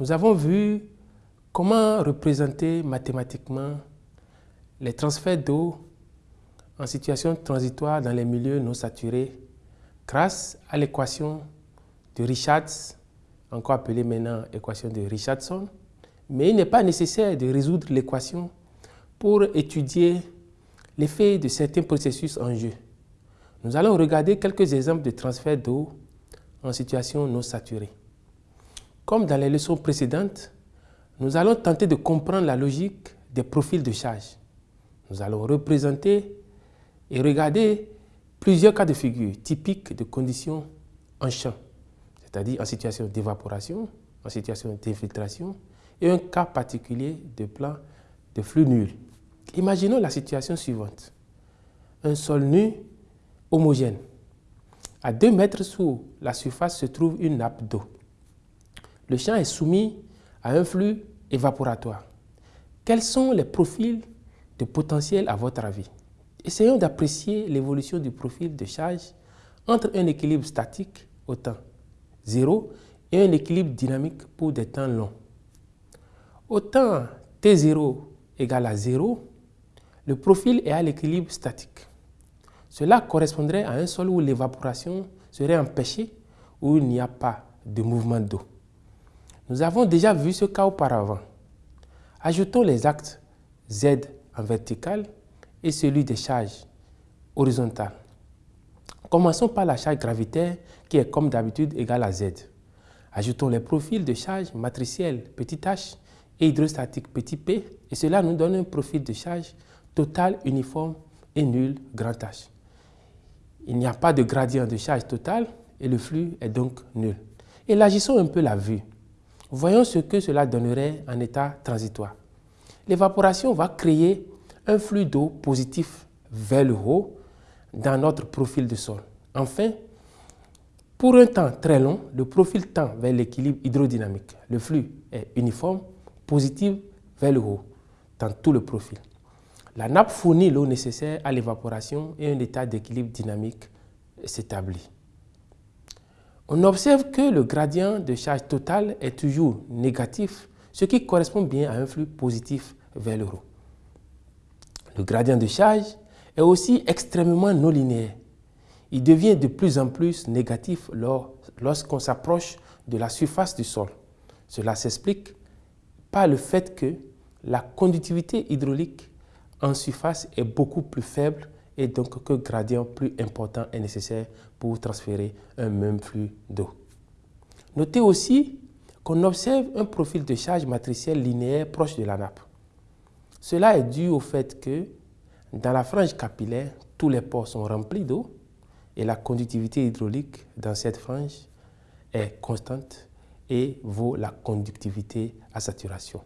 Nous avons vu comment représenter mathématiquement les transferts d'eau en situation transitoire dans les milieux non saturés grâce à l'équation de Richards, encore appelée maintenant équation de Richardson. Mais il n'est pas nécessaire de résoudre l'équation pour étudier l'effet de certains processus en jeu. Nous allons regarder quelques exemples de transfert d'eau en situation non saturée. Comme dans les leçons précédentes, nous allons tenter de comprendre la logique des profils de charge. Nous allons représenter et regarder plusieurs cas de figure typiques de conditions en champ, c'est-à-dire en situation d'évaporation, en situation d'infiltration et un cas particulier de plan de flux nul. Imaginons la situation suivante. Un sol nu homogène. À 2 mètres sous la surface se trouve une nappe d'eau. Le champ est soumis à un flux évaporatoire. Quels sont les profils de potentiel à votre avis? Essayons d'apprécier l'évolution du profil de charge entre un équilibre statique au temps 0 et un équilibre dynamique pour des temps longs. Au temps t0 égale à 0, le profil est à l'équilibre statique. Cela correspondrait à un sol où l'évaporation serait empêchée, où il n'y a pas de mouvement d'eau. Nous avons déjà vu ce cas auparavant. Ajoutons les actes Z en vertical et celui des charges horizontales. Commençons par la charge gravitaire qui est comme d'habitude égale à Z. Ajoutons les profils de charge matricielle petit h et hydrostatique petit p et cela nous donne un profil de charge total uniforme et nul grand H. Il n'y a pas de gradient de charge total et le flux est donc nul. Élargissons un peu la vue. Voyons ce que cela donnerait en état transitoire. L'évaporation va créer un flux d'eau positif vers le haut dans notre profil de sol. Enfin, pour un temps très long, le profil tend vers l'équilibre hydrodynamique. Le flux est uniforme, positif vers le haut dans tout le profil. La nappe fournit l'eau nécessaire à l'évaporation et un état d'équilibre dynamique s'établit. On observe que le gradient de charge totale est toujours négatif, ce qui correspond bien à un flux positif vers le haut. Le gradient de charge est aussi extrêmement non linéaire. Il devient de plus en plus négatif lorsqu'on s'approche de la surface du sol. Cela s'explique par le fait que la conductivité hydraulique en surface est beaucoup plus faible et donc que gradient plus important est nécessaire pour transférer un même flux d'eau. Notez aussi qu'on observe un profil de charge matricielle linéaire proche de la nappe. Cela est dû au fait que dans la frange capillaire, tous les pores sont remplis d'eau et la conductivité hydraulique dans cette frange est constante et vaut la conductivité à saturation.